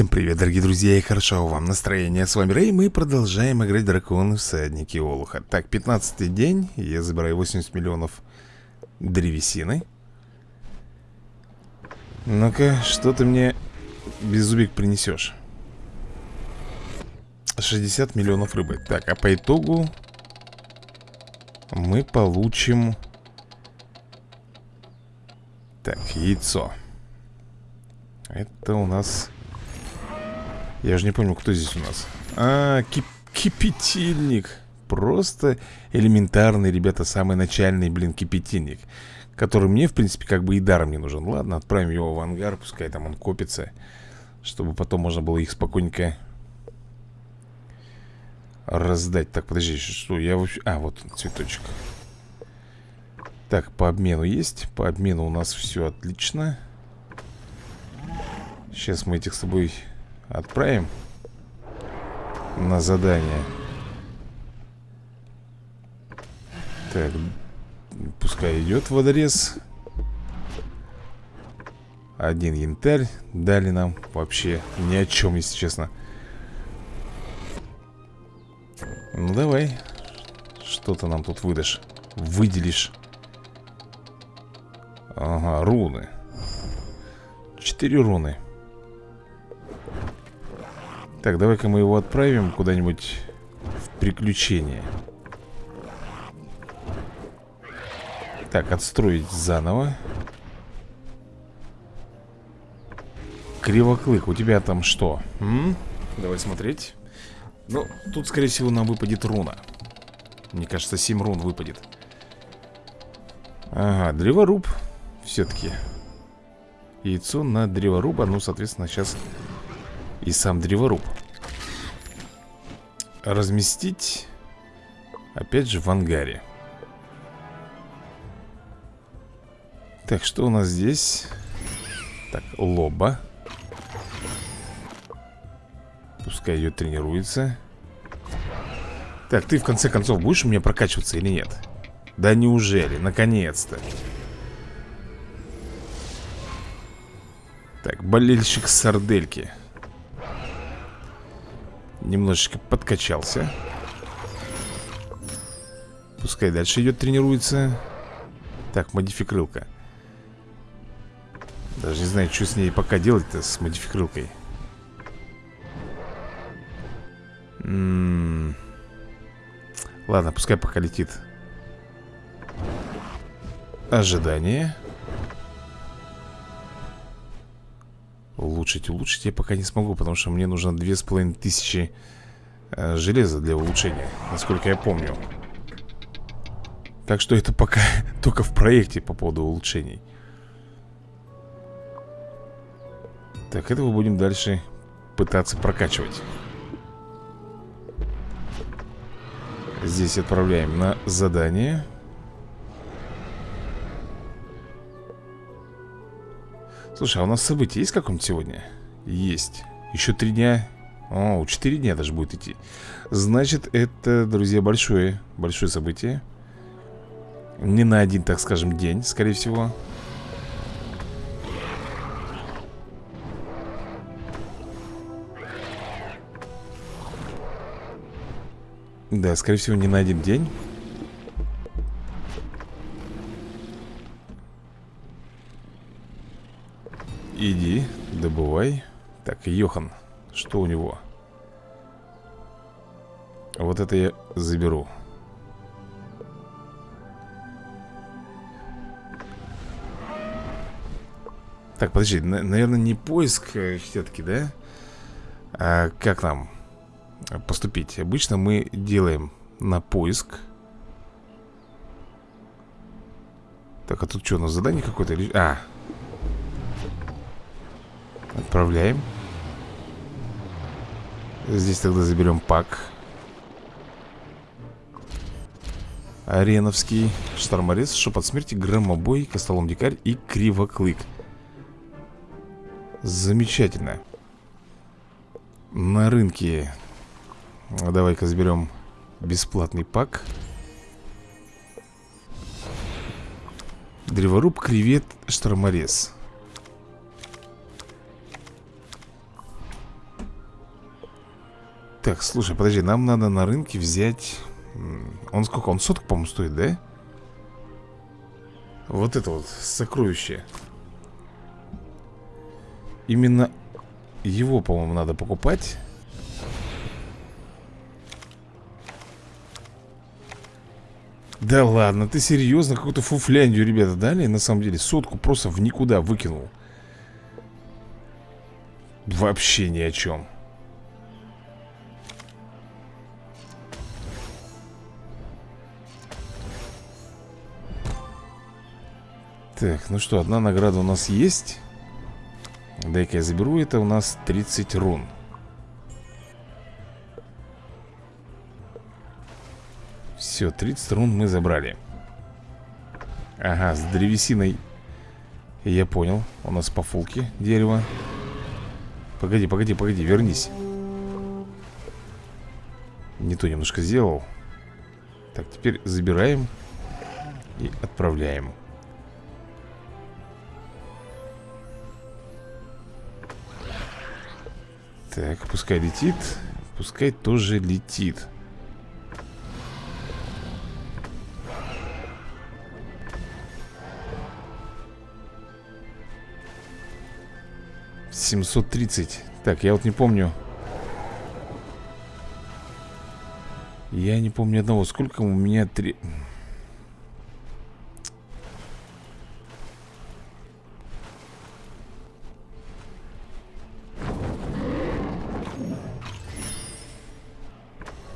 Всем привет, дорогие друзья, и хорошо вам настроение. С вами Рэй, мы продолжаем играть Драконы Всадники Олуха. Так, 15 день, я забираю 80 миллионов древесины. Ну-ка, что ты мне, беззубик, принесешь? 60 миллионов рыбы. Так, а по итогу мы получим... Так, яйцо. Это у нас я же не помню, кто здесь у нас? А, кип кипятильник. Просто элементарный, ребята, самый начальный, блин, кипятильник Который мне, в принципе, как бы и даром не нужен. Ладно, отправим его в ангар, пускай там он копится Чтобы потом можно было их спокойненько Раздать. Так, подожди, что я вообще... А, вот цветочек. Так, по обмену есть По обмену у нас все отлично. Сейчас мы этих с тобой Отправим на задание. Так, пускай идет водорез. Один янтарь дали нам вообще ни о чем, если честно. Ну давай, что то нам тут выдашь, выделишь. Ага, руны. Четыре руны. Так, давай-ка мы его отправим куда-нибудь в приключение. Так, отстроить заново. Кривоклык, у тебя там что? М? Давай смотреть. Ну, тут, скорее всего, нам выпадет руна. Мне кажется, 7 рун выпадет. Ага, древоруб. Все-таки. Яйцо на древоруба. Ну, соответственно, сейчас и сам древоруб Разместить Опять же в ангаре Так, что у нас здесь? Так, лоба Пускай ее тренируется Так, ты в конце концов будешь у меня прокачиваться или нет? Да неужели? Наконец-то Так, болельщик сардельки Немножечко подкачался. Пускай дальше идет, тренируется. Так, модификрылка. Даже не знаю, что с ней пока делать-то С модификрылкой. М -м -м. Ладно, пускай пока летит. Ожидание Улучшить, улучшить. Я пока не смогу Потому что мне нужно две с половиной тысячи э, железа для улучшения Насколько я помню. Так что это пока только в проекте по поводу улучшений. Так, этого будем дальше пытаться прокачивать. Здесь отправляем на задание Слушай, а у нас событие есть какое-нибудь сегодня? Есть. Еще три дня? О, четыре дня даже будет идти. Значит, это, друзья, большое Большое событие. Не на один, так скажем, день, скорее всего. Да, скорее всего, не на один день Иди, добывай Так, Йохан, что у него? Вот это я заберу Так, подожди, на наверное, не поиск э, все-таки, да? А как нам поступить? Обычно мы делаем на поиск Так, а тут что, у нас задание какое-то? А, Отправляем. Здесь тогда заберем пак. Ареновский Шторморез, Шепот смерти, Громобой, Костолом дикарь и Кривоклык. Замечательно. На рынке Давай-ка заберем бесплатный пак. Древоруб, кревет, шторморез Так, слушай, подожди, нам надо на рынке взять... Он сколько? Он соток, по-моему, стоит, да? Вот это вот сокровище Именно его, по-моему, надо покупать Да ладно, ты серьезно какую-то фуфляндию, ребята, дали? На самом деле, сотку просто в никуда выкинул Вообще ни о чем Так, ну что, одна награда у нас есть. Дай-ка я заберу, это у нас 30 рун. Все, 30 рун мы забрали. Ага, с древесиной. Я понял, у нас по фулке дерево. Погоди, погоди, погоди, вернись. Не то немножко сделал. Так, теперь забираем И отправляем Так, пускай летит Пускай тоже летит. Семьсот тридцать. Так, я вот не помню. Я не помню одного. Сколько у меня три...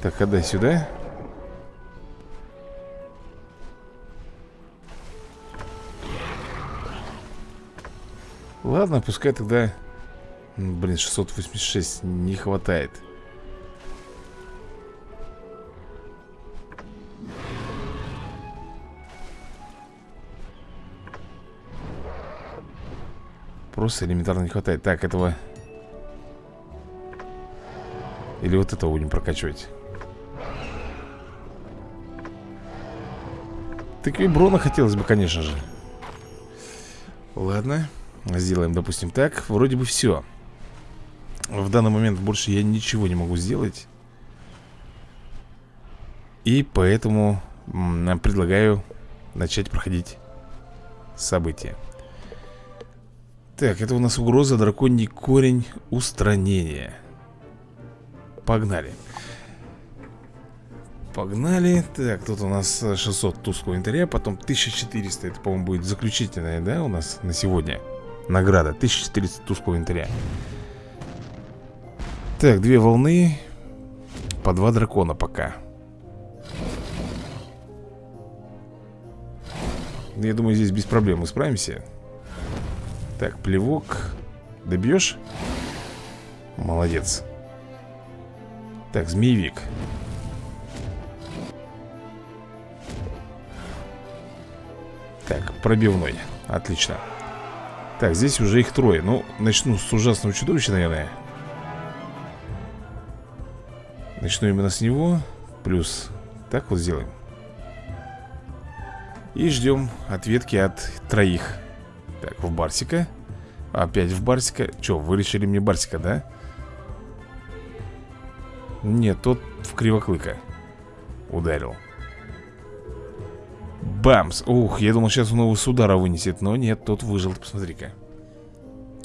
Так, отдай сюда Ладно, пускай тогда Блин, 686 не хватает. Просто элементарно не хватает. Так, этого. Или вот этого будем прокачивать Так и брона хотелось бы, конечно же. Ладно Сделаем, допустим, так. Вроде бы все В данный момент больше я ничего не могу сделать. И поэтому предлагаю начать проходить события. Так, это у нас угроза драконий корень устранения. Погнали Погнали. Так, тут у нас 600 тусклого инвентаря Потом 1400 Это, по-моему, будет заключительная, да, у нас на сегодня Награда 1400 тусклого инвентаря Так, две волны По два дракона пока. Я думаю, здесь без проблем мы справимся. Так, плевок. Добьешь? Молодец. Так, змеевик Так, пробивной. Отлично. Так, здесь уже их трое. Ну, начну с ужасного чудовища, наверное. Начну именно с него. Плюс Так вот сделаем. И ждем ответки от троих. Так, в Барсика. Опять в Барсика. Че, вы решили мне Барсика, да? Нет, тот в Кривоклыка Ударил Бамс! Ух, я думал, сейчас он его с удара вынесет Но нет, тот выжил, посмотри-ка.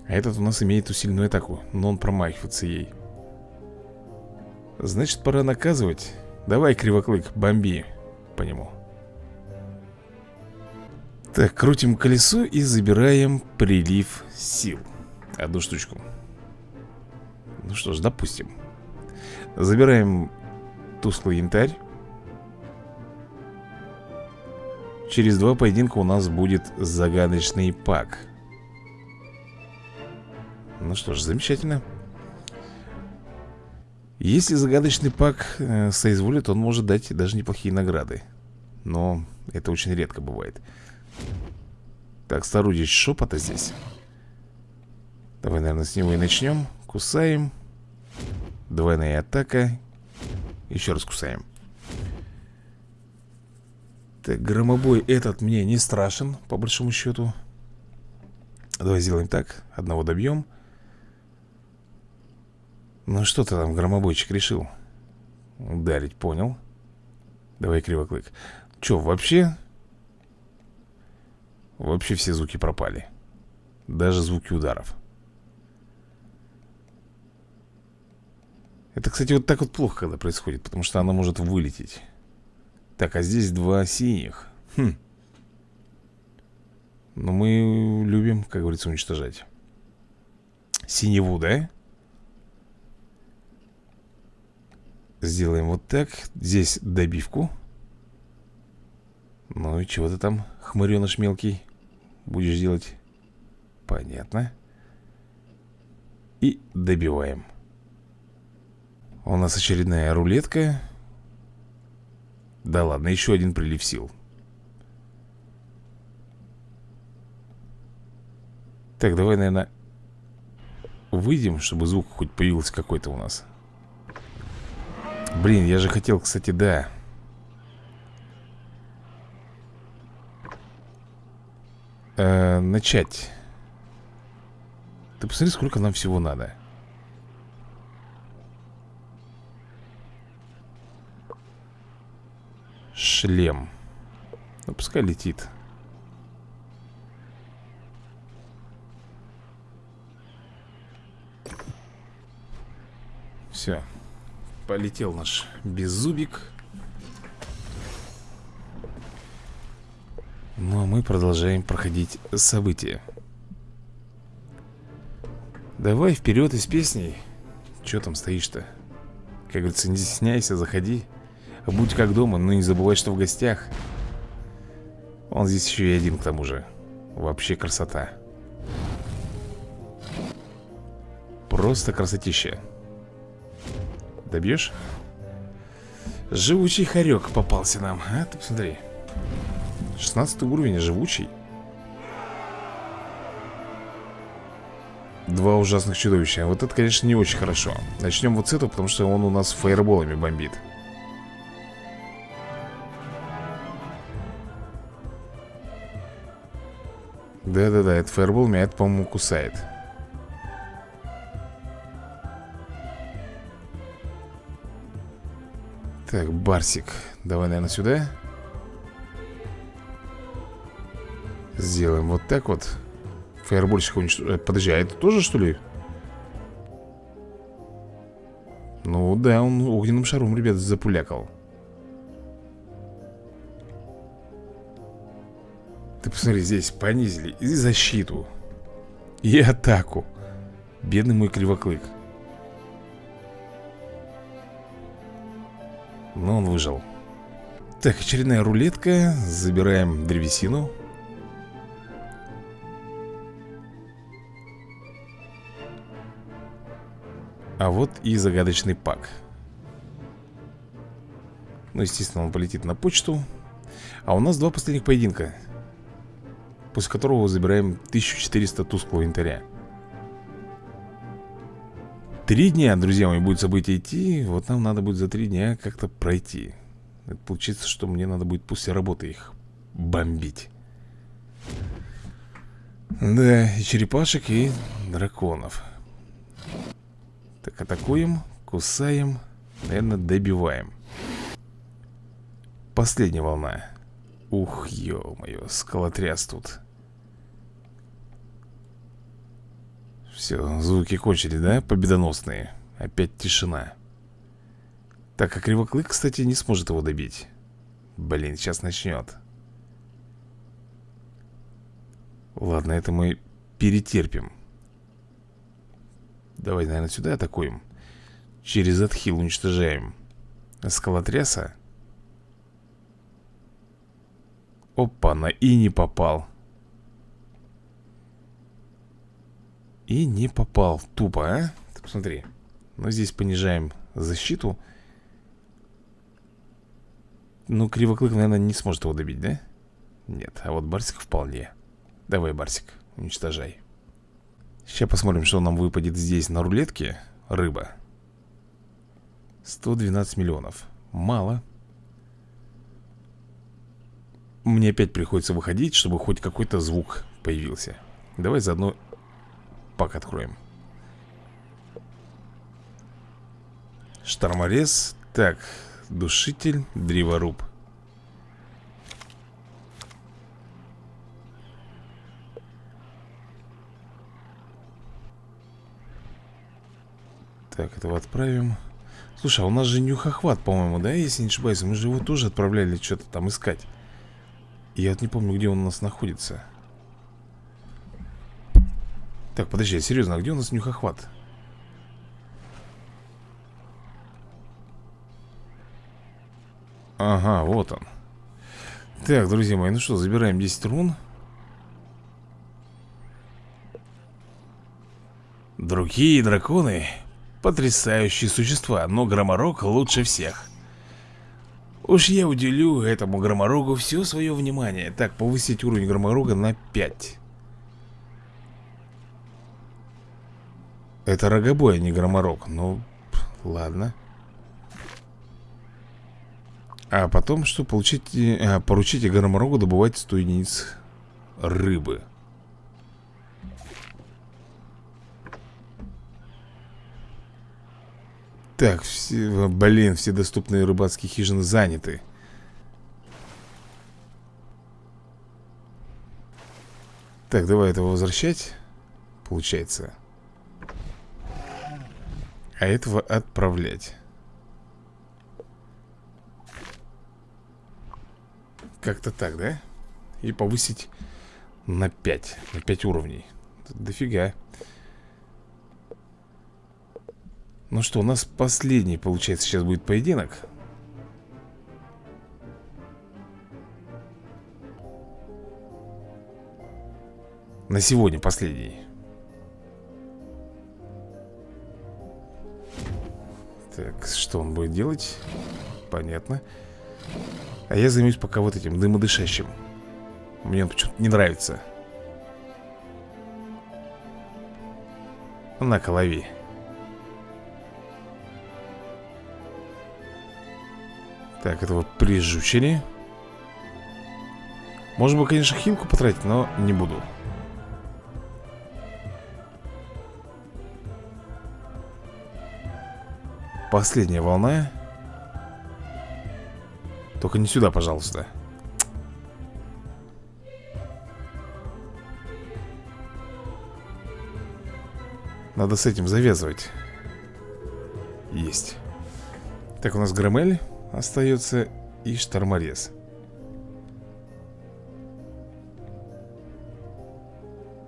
А этот у нас имеет усиленную атаку Но он промахивается ей. Значит, пора наказывать. Давай, Кривоклык, бомби по нему. Так, крутим колесо и забираем прилив сил. Одну штучку. Ну что ж, допустим. Забираем тусклый янтарь Через два поединка у нас будет загадочный пак. Ну что ж, замечательно. Если загадочный пак э, соизволит, он может дать даже неплохие награды. Но это очень редко бывает. Так, соорудить шепота здесь Давай, наверное, с него и начнем. Кусаем. Двойная атака. Еще раз кусаем так, громобой этот мне не страшен, по большому счету. Давай сделаем так. Одного добьем. Ну что ты там, громобойчик, решил? Ударить, понял Давай, кривоклык Че, вообще? Вообще все звуки пропали Даже звуки ударов Это, кстати, вот так вот плохо, когда происходит Потому что она может вылететь Так, а здесь два синих. Хм. Но мы любим, как говорится, уничтожать. Синеву, да? Сделаем вот так. Здесь добивку. Ну и чего ты там, хмыреныш мелкий Будешь делать? Понятно. И добиваем. У нас очередная рулетка Да ладно, еще один прилив сил. Так, давай, наверное Выйдем, чтобы звук хоть появился какой-то у нас. Блин, я же хотел, кстати, да. Э, Начать. Ты посмотри, сколько нам всего надо Шлем. Ну, пускай летит. Все Полетел наш беззубик. Ну а мы продолжаем проходить события. Давай вперед из песней. Че там стоишь-то? Как говорится, не стесняйся, заходи Будь как дома, но не забывай, что в гостях. Он здесь еще и один к тому же. Вообще красота. Просто красотища. Добьешь? Живучий хорек попался нам. А, ты посмотри. 16 уровень, живучий. Два ужасных чудовища. Вот это, конечно, не очень хорошо. Начнем вот с этого, потому что он у нас фаерболами бомбит Да-да-да, это фаербол меня, это, по-моему, кусает. Так, Барсик Давай, наверное, сюда. Сделаем вот так вот. Фаербольщик уничтожим э, Подожди, а это тоже, что ли? Ну да, он огненным шаром, ребят, запулякал Ты посмотри, здесь понизили и защиту И атаку. Бедный мой кривоклык. Но он выжил. Так, очередная рулетка. Забираем древесину. А вот и загадочный пак. Ну, естественно, он полетит на почту. А у нас два последних поединка После которого забираем 1400 тусклого инвентаря Три дня, друзья мои, будет событие идти. Вот нам надо будет за три дня как-то пройти. Это получится, что мне надо будет после работы их бомбить. Да, и черепашек, и драконов. Так, атакуем, кусаем Наверное, добиваем. Последняя волна. Ух, ё-моё, скалотряс тут Все, звуки кончились, да? Победоносные. Опять тишина. Так, а Кривоклык, кстати, не сможет его добить. Блин, сейчас начнет Ладно, это мы перетерпим. Давай, наверное, сюда атакуем. Через отхил уничтожаем. Скалотряса. Опа, на и не попал И не попал. Тупо, а? Ты посмотри. Но здесь понижаем защиту. Ну, Кривоклык, наверное, не сможет его добить, да? Нет, а вот Барсик вполне. Давай, Барсик, уничтожай. Сейчас посмотрим, что нам выпадет здесь на рулетке. Рыба. 112 миллионов. Мало. Мне опять приходится выходить, чтобы хоть какой-то звук появился. Давай заодно пак откроем. Шторморез. Так, душитель, древоруб Так, этого отправим. Слушай, а у нас же нюхохват, по-моему, да, если не ошибаюсь? Мы же его тоже отправляли что-то там искать. Я вот не помню, где он у нас находится Так, подожди, серьезно, а где у нас нюхохват? Ага, вот он. Так, друзья мои, ну что, забираем 10 рун. Другие драконы Потрясающие существа, но Громорог лучше всех. Уж я уделю этому Громорогу все свое внимание. Так, повысить уровень Громорога на 5 Это рогобой, а не Громорог Ну, ладно. А потом что? Получить, а, поручите Громорогу добывать 100 единиц рыбы. Так, все, блин, все доступные рыбацкие хижины заняты. Так, давай этого возвращать Получается А этого отправлять. Как-то так, да? И повысить на 5 На 5 уровней. Дофига. Ну что, у нас последний, получается, сейчас будет поединок. На сегодня последний Так, что он будет делать? Понятно. А я займусь пока вот этим дымодышащим. Мне он почему-то не нравится. На-ка, Так, этого прижучили. Можно бы, конечно, хилку потратить, но не буду Последняя волна. Только не сюда, пожалуйста. Надо с этим завязывать. Есть. Так, у нас Громель Остается и шторморез.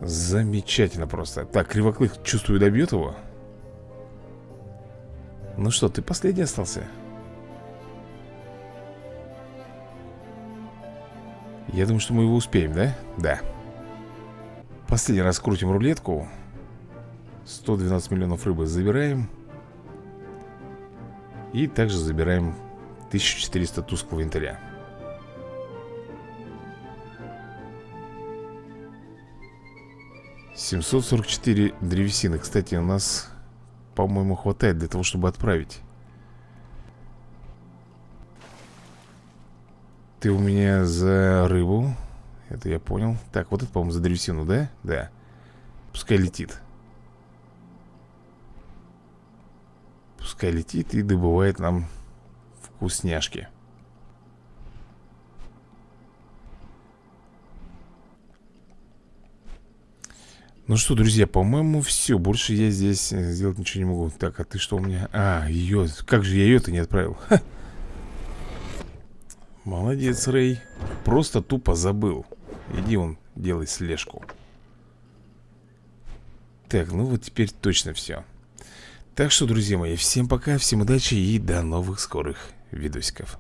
Замечательно просто. Так, Кривоклык, чувствую, добьет его Ну что, ты последний остался? Я думаю, что мы его успеем, да? Да. Последний раз крутим рулетку. 112 миллионов рыбы забираем. И также забираем 1400 тусклого янтаря. Семьсот сорок четыре древесины. Кстати, у нас, по-моему, хватает для того, чтобы отправить. Ты у меня за рыбу. Это я понял. Так, вот это, по-моему, за древесину, да? Да. Пускай летит. Пускай летит и добывает нам вкусняшки. Ну что, друзья, по-моему, все Больше я здесь э, сделать ничего не могу Так, а ты что у меня? А, ее, как же я ее-то не отправил? Ха. Молодец, Рэй Просто тупо забыл Иди он, делай слежку Так, ну вот теперь точно все Так что, друзья мои, всем пока, всем удачи и до новых скорых видосиков.